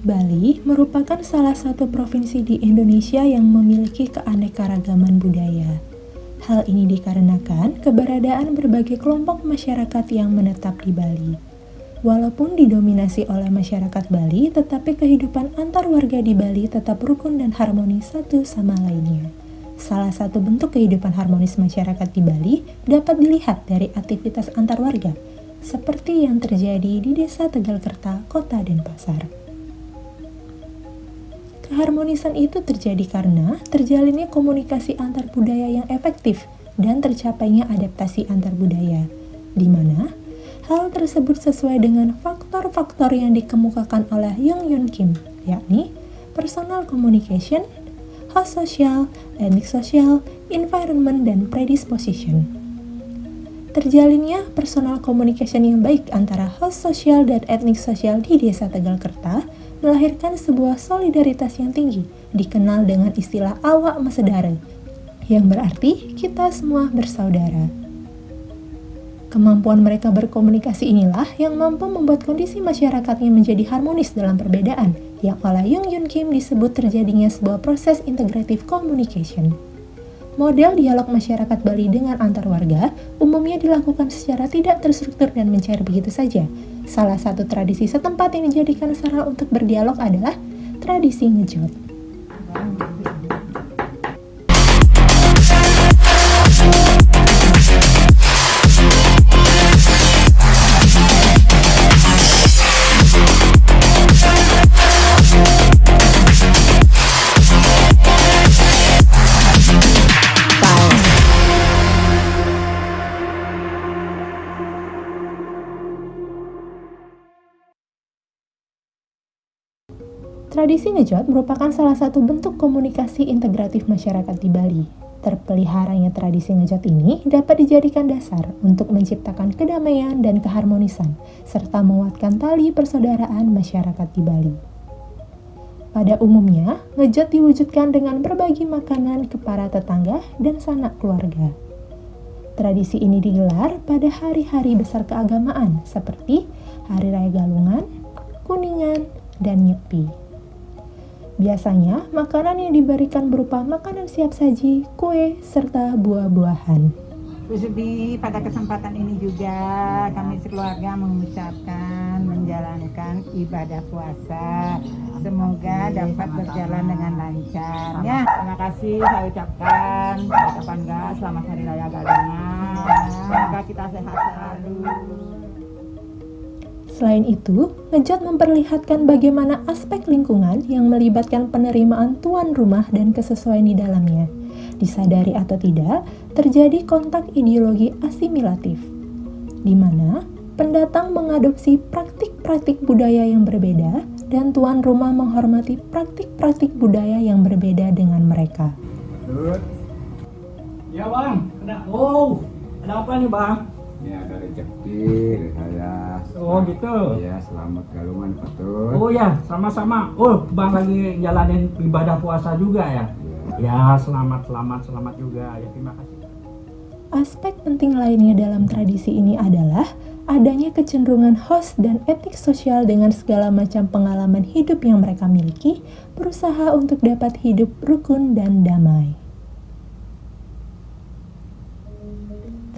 Bali merupakan salah satu provinsi di Indonesia yang memiliki keanekaragaman budaya. Hal ini dikarenakan keberadaan berbagai kelompok masyarakat yang menetap di Bali. Walaupun didominasi oleh masyarakat Bali, tetapi kehidupan antar warga di Bali tetap rukun dan harmonis satu sama lainnya. Salah satu bentuk kehidupan harmonis masyarakat di Bali dapat dilihat dari aktivitas antar warga, seperti yang terjadi di Desa Tegalkerta, Kota Denpasar. Keharmonisan itu terjadi karena terjalinnya komunikasi antar budaya yang efektif dan tercapainya adaptasi antar budaya, di mana hal tersebut sesuai dengan faktor-faktor yang dikemukakan oleh Jung Yun Kim, yakni personal communication, host social, ethnic social, environment, dan predisposition. Terjalinnya personal communication yang baik antara host social dan ethnic social di desa Tegalkerta melahirkan sebuah solidaritas yang tinggi, dikenal dengan istilah awak mesedara, yang berarti kita semua bersaudara. Kemampuan mereka berkomunikasi inilah yang mampu membuat kondisi masyarakatnya menjadi harmonis dalam perbedaan, yang oleh Jung Yun Kim disebut terjadinya sebuah proses integrative communication. Model dialog masyarakat Bali dengan antar warga umumnya dilakukan secara tidak terstruktur dan mencair begitu saja, Salah satu tradisi setempat yang dijadikan sarana untuk berdialog adalah tradisi ngejot. Tradisi ngejot merupakan salah satu bentuk komunikasi integratif masyarakat di Bali. Terpeliharanya tradisi ngejot ini dapat dijadikan dasar untuk menciptakan kedamaian dan keharmonisan, serta menguatkan tali persaudaraan masyarakat di Bali. Pada umumnya, ngejot diwujudkan dengan berbagi makanan ke para tetangga dan sanak keluarga. Tradisi ini digelar pada hari-hari besar keagamaan seperti Hari Raya Galungan, Kuningan, dan Nyepi. Biasanya, makanan yang diberikan berupa makanan siap saji, kue, serta buah-buahan. Di pada kesempatan ini juga kami sekeluarga mengucapkan menjalankan ibadah puasa. Semoga dapat berjalan dengan lancar. Ya, terima kasih saya ucapkan. Enggak selamat hari raya Galungan. Semoga kita sehat selalu. Selain itu, ngejot memperlihatkan bagaimana aspek lingkungan yang melibatkan penerimaan tuan rumah dan kesesuaian di dalamnya. Disadari atau tidak, terjadi kontak ideologi asimilatif, di mana pendatang mengadopsi praktik-praktik budaya yang berbeda dan tuan rumah menghormati praktik-praktik budaya yang berbeda dengan mereka. Ya bang, ada, oh, ada apa nih bang? Ini ada rezeki saya. Oh gitu. Iya, selamat galungan betul. Oh ya, sama-sama. Oh, Bang lagi jalanin ibadah puasa juga ya? Iya. Ya, selamat, selamat, selamat juga. Ya, terima kasih. Aspek penting lainnya dalam tradisi ini adalah adanya kecenderungan host dan etik sosial dengan segala macam pengalaman hidup yang mereka miliki, berusaha untuk dapat hidup rukun dan damai.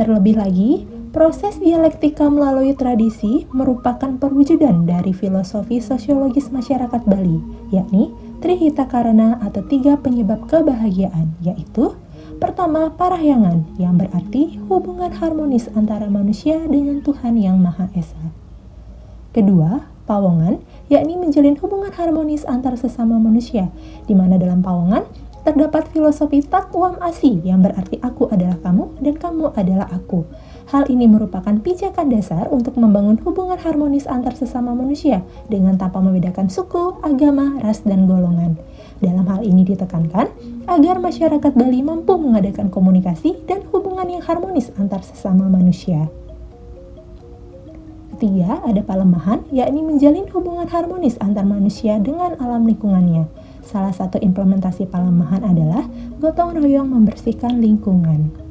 Terlebih lagi, Proses dialektika melalui tradisi merupakan perwujudan dari filosofi sosiologis masyarakat Bali, yakni Trihita Karana atau tiga penyebab kebahagiaan, yaitu pertama parahyangan, yang berarti hubungan harmonis antara manusia dengan Tuhan Yang Maha Esa. Kedua, pawongan, yakni menjalin hubungan harmonis antar sesama manusia, di mana dalam pawongan terdapat filosofi takwam asi yang berarti aku adalah kamu dan kamu adalah aku Hal ini merupakan pijakan dasar untuk membangun hubungan harmonis antar sesama manusia dengan tanpa membedakan suku, agama, ras, dan golongan. Dalam hal ini ditekankan agar masyarakat Bali mampu mengadakan komunikasi dan hubungan yang harmonis antar sesama manusia. Ketiga, ada palemahan, yakni menjalin hubungan harmonis antar manusia dengan alam lingkungannya. Salah satu implementasi palemahan adalah gotong royong membersihkan lingkungan.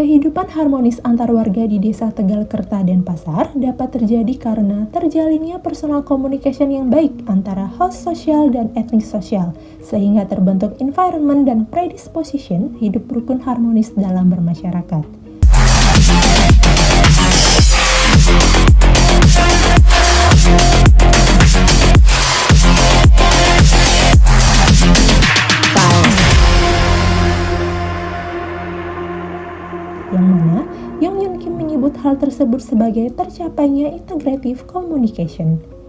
Kehidupan harmonis antar warga di desa Tegal Kerta dan Pasar dapat terjadi karena terjalinnya personal communication yang baik antara host sosial dan etnis sosial, sehingga terbentuk environment dan predisposition hidup rukun harmonis dalam bermasyarakat. Yang mana Yong Yun Kim menyebut hal tersebut sebagai tercapainya integrative communication.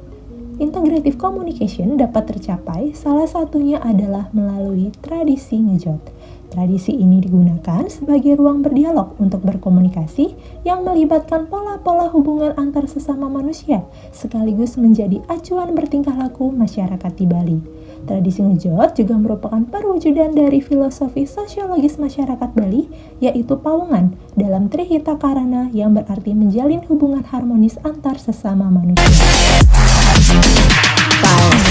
Integrative communication dapat tercapai salah satunya adalah melalui tradisi ngejot. Tradisi ini digunakan sebagai ruang berdialog untuk berkomunikasi yang melibatkan pola-pola hubungan antar sesama manusia, sekaligus menjadi acuan bertingkah laku masyarakat di Bali. Tradisi ngejot juga merupakan perwujudan dari filosofi sosiologis masyarakat Bali, yaitu pawungan dalam Trihita Karana yang berarti menjalin hubungan harmonis antar sesama manusia. Pau.